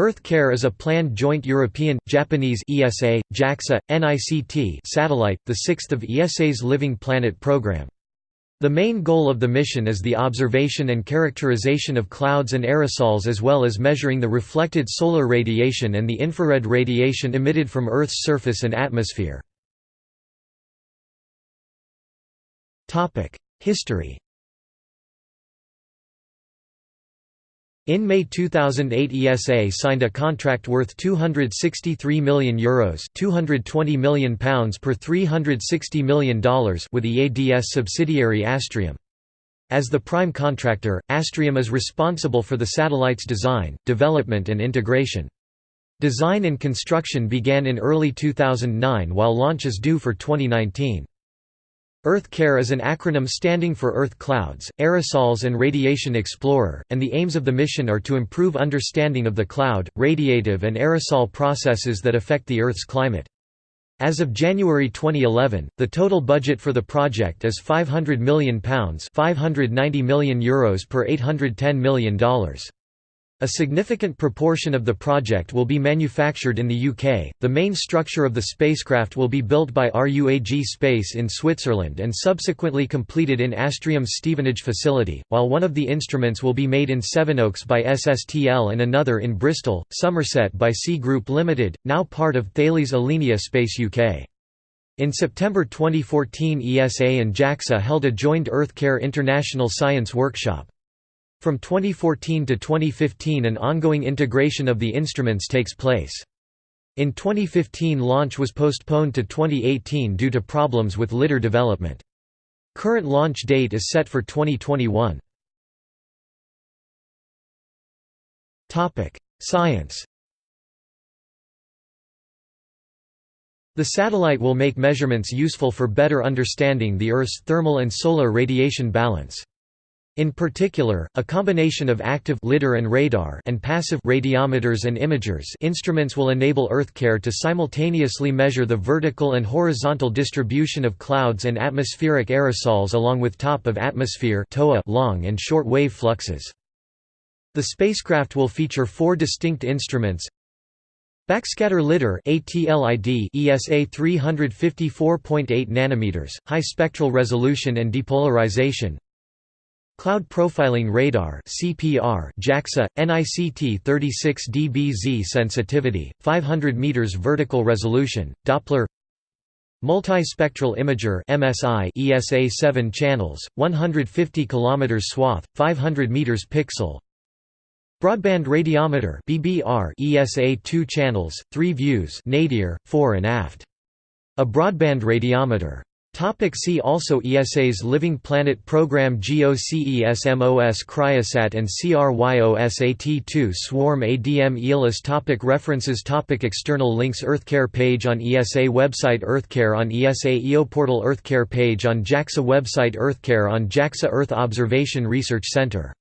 EarthCare is a planned joint European, Japanese ESA, JAXA, NICT satellite, the sixth of ESA's Living Planet program. The main goal of the mission is the observation and characterization of clouds and aerosols as well as measuring the reflected solar radiation and the infrared radiation emitted from Earth's surface and atmosphere. History In May 2008 ESA signed a contract worth €263 million Euros £220 million per $360 million with EADS subsidiary Astrium. As the prime contractor, Astrium is responsible for the satellite's design, development and integration. Design and construction began in early 2009 while launch is due for 2019. EarthCare is an acronym standing for Earth Clouds, Aerosols and Radiation Explorer, and the aims of the mission are to improve understanding of the cloud, radiative and aerosol processes that affect the Earth's climate. As of January 2011, the total budget for the project is £500 million €590 million Euros per $810 million. A significant proportion of the project will be manufactured in the UK. The main structure of the spacecraft will be built by RUAG Space in Switzerland and subsequently completed in Astrium's Stevenage facility, while one of the instruments will be made in Sevenoaks by SSTL and another in Bristol, Somerset by C Group Limited, now part of Thales Alenia Space UK. In September 2014 ESA and JAXA held a joint EarthCare International Science Workshop. From 2014 to 2015 an ongoing integration of the instruments takes place. In 2015 launch was postponed to 2018 due to problems with lidar development. Current launch date is set for 2021. Science The satellite will make measurements useful for better understanding the Earth's thermal and solar radiation balance. In particular, a combination of active lidar and radar and passive radiometers and imagers instruments will enable EarthCare to simultaneously measure the vertical and horizontal distribution of clouds and atmospheric aerosols along with top of atmosphere long and short wave fluxes. The spacecraft will feature four distinct instruments Backscatter lidar ATLID ESA 354.8 nanometers, high spectral resolution and depolarization Cloud Profiling Radar CPR JAXA NICT 36 dBz sensitivity 500 meters vertical resolution Doppler Multispectral Imager MSI ESA 7 channels 150 km swath 500 meters pixel Broadband Radiometer BBR ESA 2 channels 3 views nadir fore and aft a broadband radiometer Topic see also ESA's Living Planet Program GOCE SMOS Cryosat and CRYOSAT2 Swarm ADM Aeolus topic References topic External links EarthCare page on ESA website EarthCare on ESA EOPortal EarthCare page on JAXA website EarthCare on JAXA Earth Observation Research Center